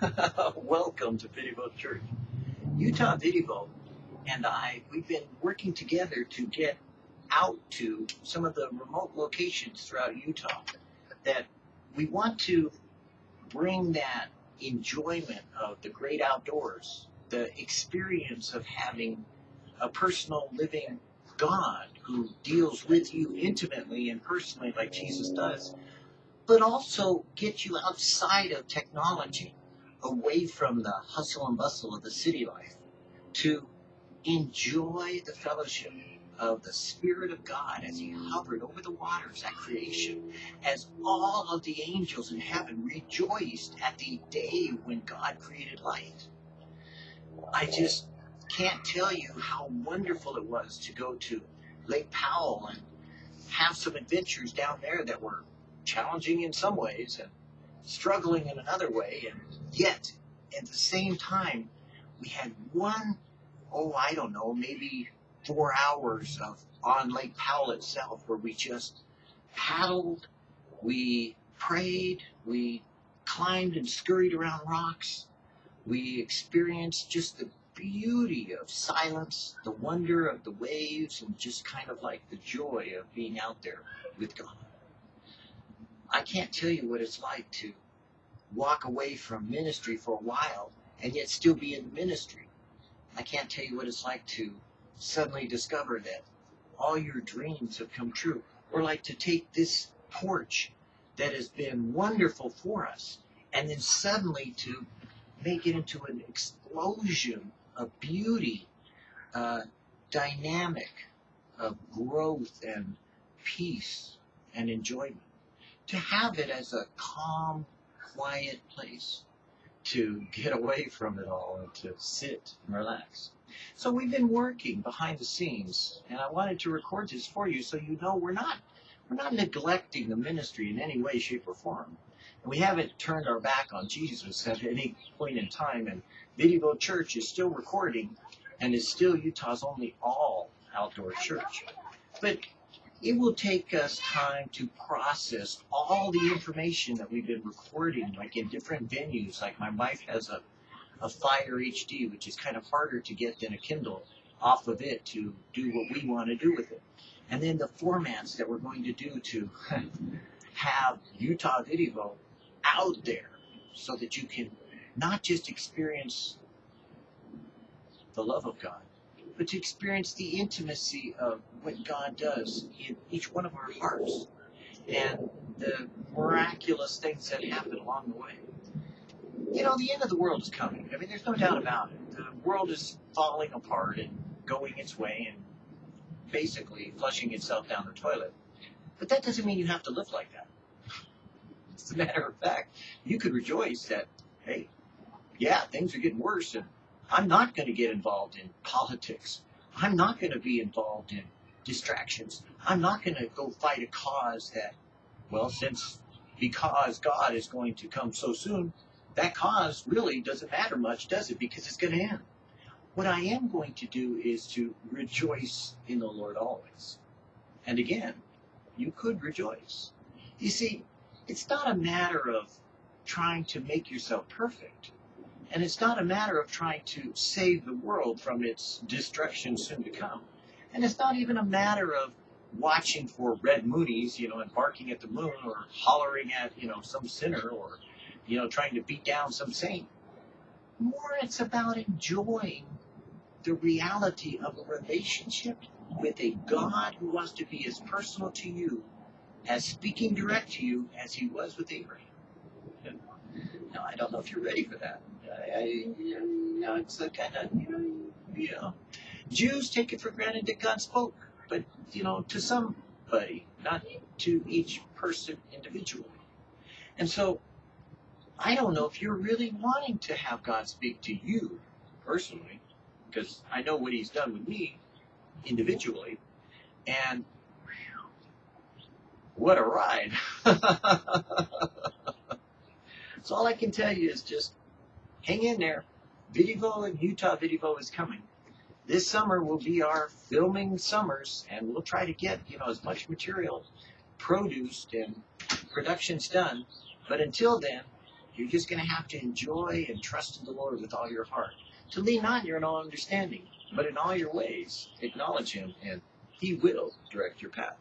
Welcome to Vidivo Church. Utah Vidivo and I, we've been working together to get out to some of the remote locations throughout Utah that we want to bring that enjoyment of the great outdoors, the experience of having a personal living God who deals with you intimately and personally like Jesus does, but also get you outside of technology, away from the hustle and bustle of the city life, to enjoy the fellowship of the Spirit of God as He hovered over the waters at creation, as all of the angels in heaven rejoiced at the day when God created light. I just can't tell you how wonderful it was to go to Lake Powell and have some adventures down there that were challenging in some ways and struggling in another way, and yet at the same time, we had one, oh, I don't know, maybe four hours of on Lake Powell itself where we just paddled, we prayed, we climbed and scurried around rocks, we experienced just the beauty of silence, the wonder of the waves, and just kind of like the joy of being out there with God. I can't tell you what it's like to walk away from ministry for a while and yet still be in ministry. I can't tell you what it's like to suddenly discover that all your dreams have come true. Or like to take this porch that has been wonderful for us and then suddenly to make it into an explosion of beauty, uh, dynamic of growth and peace and enjoyment. To have it as a calm, quiet place to get away from it all and to sit and relax. So we've been working behind the scenes, and I wanted to record this for you so you know we're not we're not neglecting the ministry in any way, shape, or form. And we haven't turned our back on Jesus at any point in time. And Video Church is still recording and is still Utah's only all outdoor church. But it will take us time to process all the information that we've been recording, like in different venues. Like my wife has a, a Fire HD, which is kind of harder to get than a Kindle off of it to do what we want to do with it. And then the formats that we're going to do to have Utah Video out there so that you can not just experience the love of God, but to experience the intimacy of what God does in each one of our hearts and the miraculous things that happen along the way. You know, the end of the world is coming. I mean, there's no doubt about it. The world is falling apart and going its way and basically flushing itself down the toilet. But that doesn't mean you have to live like that. As a matter of fact, you could rejoice that, hey, yeah, things are getting worse and I'm not going to get involved in politics. I'm not going to be involved in distractions. I'm not going to go fight a cause that, well, since because God is going to come so soon, that cause really doesn't matter much, does it? Because it's going to end. What I am going to do is to rejoice in the Lord always. And again, you could rejoice. You see, it's not a matter of trying to make yourself perfect. And it's not a matter of trying to save the world from its destruction soon to come. And it's not even a matter of watching for red moonies, you know, and barking at the moon or hollering at, you know, some sinner or, you know, trying to beat down some saint. More, it's about enjoying the reality of a relationship with a God who wants to be as personal to you, as speaking direct to you as he was with Abraham. Now, I don't know if you're ready for that. I, you know, it's the kind of, you know, you know, Jews take it for granted that God spoke, but, you know, to somebody, not to each person individually. And so, I don't know if you're really wanting to have God speak to you personally, because I know what He's done with me individually, and what a ride. so all I can tell you is just hang in there. Vidivo and Utah Vidivo is coming. This summer will be our filming summers, and we'll try to get you know as much material produced and productions done. But until then, You're just going to have to enjoy and trust in the Lord with all your heart. To lean not on your own understanding, but in all your ways acknowledge Him, and He will direct your path.